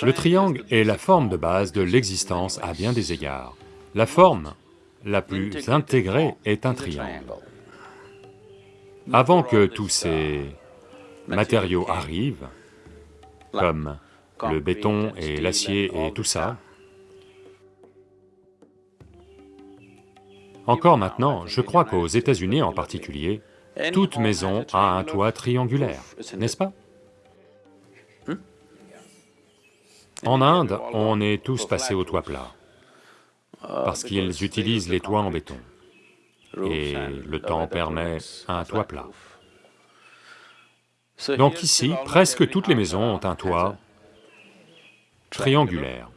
Le triangle est la forme de base de l'existence à bien des égards. La forme la plus intégrée est un triangle. Avant que tous ces matériaux arrivent, comme le béton et l'acier et tout ça, encore maintenant, je crois qu'aux États-Unis en particulier, toute maison a un toit triangulaire, n'est-ce pas? En Inde, on est tous passés au toit plat, parce qu'ils utilisent les toits en béton, et le temps permet un toit plat. Donc ici, presque toutes les maisons ont un toit triangulaire.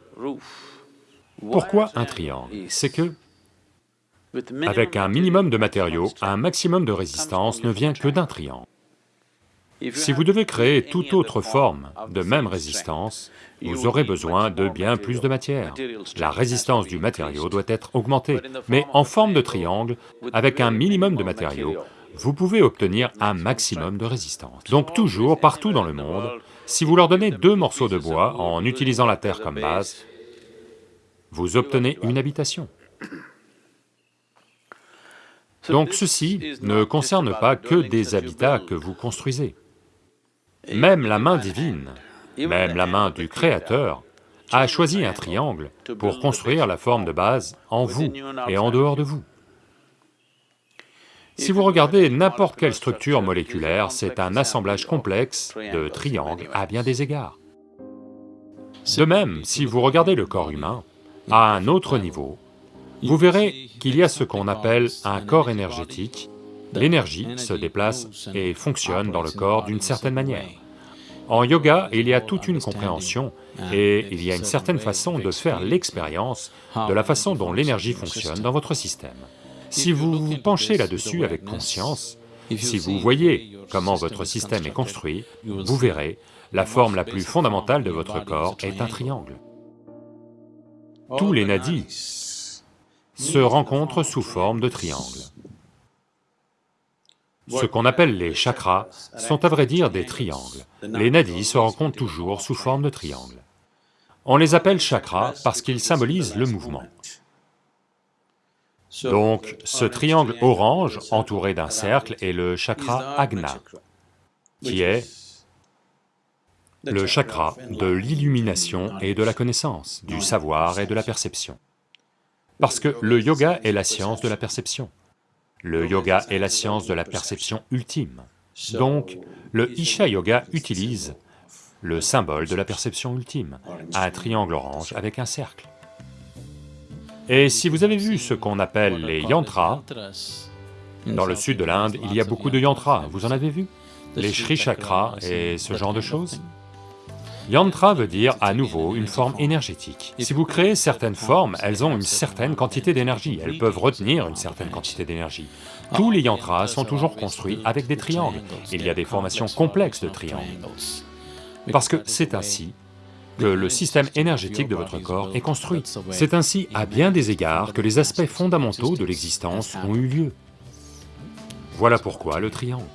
Pourquoi un triangle? C'est que, avec un minimum de matériaux, un maximum de résistance ne vient que d'un triangle. Si vous devez créer toute autre forme de même résistance, vous aurez besoin de bien plus de matière. La résistance du matériau doit être augmentée, mais en forme de triangle, avec un minimum de matériaux, vous pouvez obtenir un maximum de résistance. Donc toujours, partout dans le monde, si vous leur donnez deux morceaux de bois en utilisant la terre comme base, vous obtenez une habitation. Donc ceci ne concerne pas que des habitats que vous construisez. Même la main divine, même la main du Créateur a choisi un triangle pour construire la forme de base en vous et en dehors de vous. Si vous regardez n'importe quelle structure moléculaire, c'est un assemblage complexe de triangles à bien des égards. De même, si vous regardez le corps humain, à un autre niveau, vous verrez qu'il y a ce qu'on appelle un corps énergétique l'énergie se déplace et fonctionne dans le corps d'une certaine manière. En yoga, il y a toute une compréhension et il y a une certaine façon de faire l'expérience de la façon dont l'énergie fonctionne dans votre système. Si vous vous penchez là-dessus avec conscience, si vous voyez comment votre système est construit, vous verrez, la forme la plus fondamentale de votre corps est un triangle. Tous les nadis se rencontrent sous forme de triangle. Ce qu'on appelle les chakras sont à vrai dire des triangles. Les nadis se rencontrent toujours sous forme de triangle. On les appelle chakras parce qu'ils symbolisent le mouvement. Donc, ce triangle orange entouré d'un cercle est le chakra Agna, qui est le chakra de l'illumination et de la connaissance, du savoir et de la perception. Parce que le yoga est la science de la perception. Le yoga est la science de la perception ultime. Donc, le Isha Yoga utilise le symbole de la perception ultime, un triangle orange avec un cercle. Et si vous avez vu ce qu'on appelle les yantras, dans le sud de l'Inde, il y a beaucoup de yantras, vous en avez vu? Les Shri Chakras et ce genre de choses? Yantra veut dire à nouveau une forme énergétique. Si vous créez certaines formes, elles ont une certaine quantité d'énergie, elles peuvent retenir une certaine quantité d'énergie. Tous les yantras sont toujours construits avec des triangles, il y a des formations complexes de triangles. Parce que c'est ainsi que le système énergétique de votre corps est construit. C'est ainsi, à bien des égards, que les aspects fondamentaux de l'existence ont eu lieu. Voilà pourquoi le triangle.